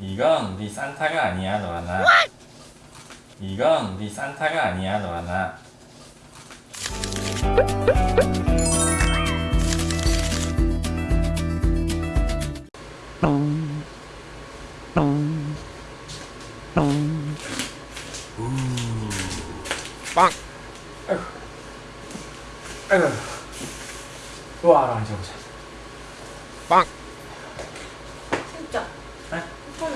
이건 네 산타가 아니야 노아나. 이건 네 산타가 아니야 노아나. 빵! 아이고 우와 앉아보자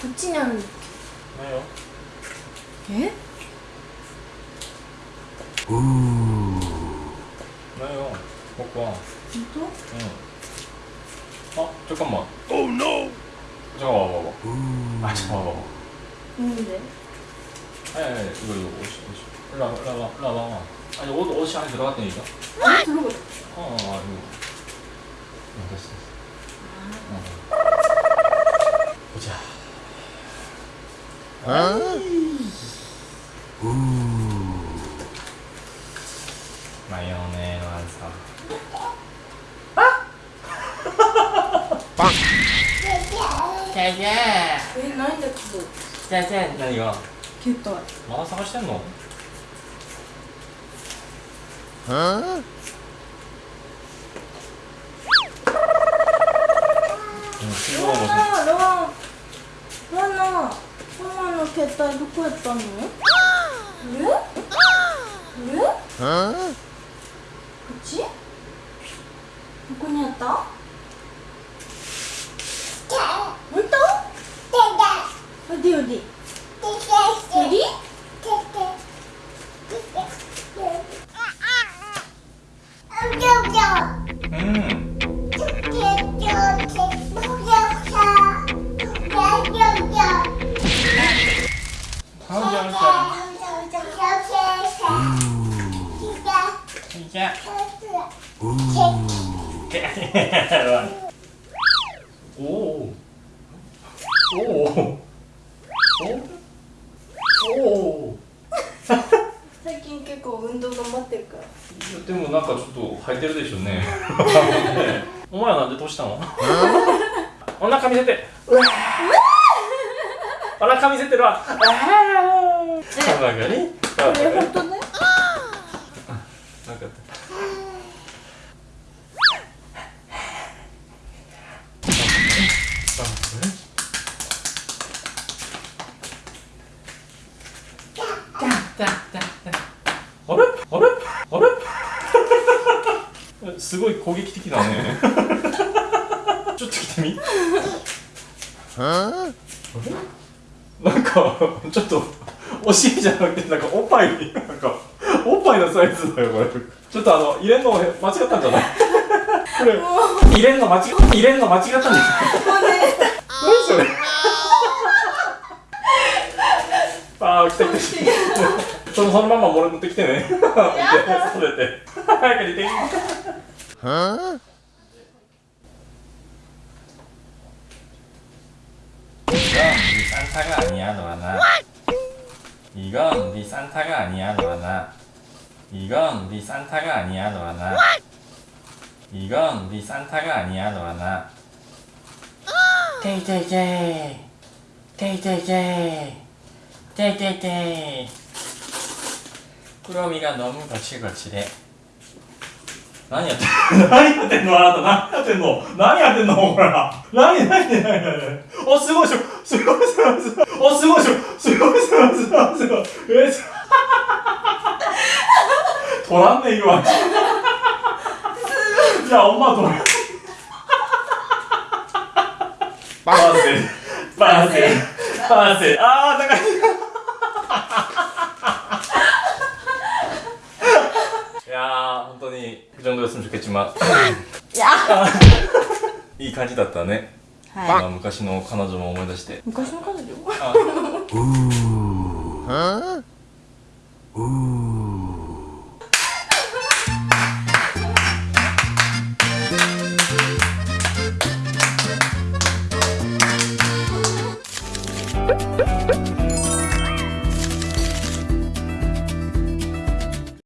그치냐는 왜요? 예? 왜요? 먹고 와 진짜? 응. 어? 잠깐만 Oh no! 잠깐 와봐봐 아 잠깐 와봐봐 뭔데? 아니 아니 이거 이거 옷이 옷이 일로 와봐 일로 와봐 일로 와봐 아니 옷, 옷이 안에 들어갔다니까 아, 들어가. 어, 어, 어 이거 어, 됐어 됐어 어. 보자 マヨネーのあさパン。じゃじゃえ、なんけ何が？まだ探してんの？はあ 엄마, 이렇게 했다 이렇게 했다니? 그래? 그래? 어? 그치? 누구니 했다? 어디 어디? おおおおおお最近結構運動頑張ってるからでもなんかちょっと履いてるでしょねお前なんでどうしたのお腹見せてお腹見せてるわお腹になんかすごい攻撃的だね。ちょっと来てみ?なんかちょっとお尻じゃなくてなんかおっぱいなんかおっぱいのサイズだよこれ。ちょっとあの入れんの間違ったんじゃない？これ入れんの間違入れんの間違ったんじゃない？何それあー来た来た。来たそのそのまま俺持ってきてね。それ て。早く出て Huh? 이건 네 산타가 아니야 너하나. 이건 네 산타가 아니야 너하나. 이건 네 산타가 아니야 너하나. 이건 네 산타가 아니야 너하나. 테이테이테이 테이테이테이 테이테이테이 꾸러미가 너무 거칠거칠해 何やってんの？何やってんの？あなた何やってんの？何やってんの？ほら何何何何何おすごいしょすごいすごいすごいおすごいしょすごいすごいすごいすごいえす取らんねんわじゃあお前取らんパーセパーセパーセあー高いいやー本当に그 정도였으면 좋겠지만 야. いい感じだったね はい今昔の彼女も思い出して昔の彼女あ Huh? Ooh.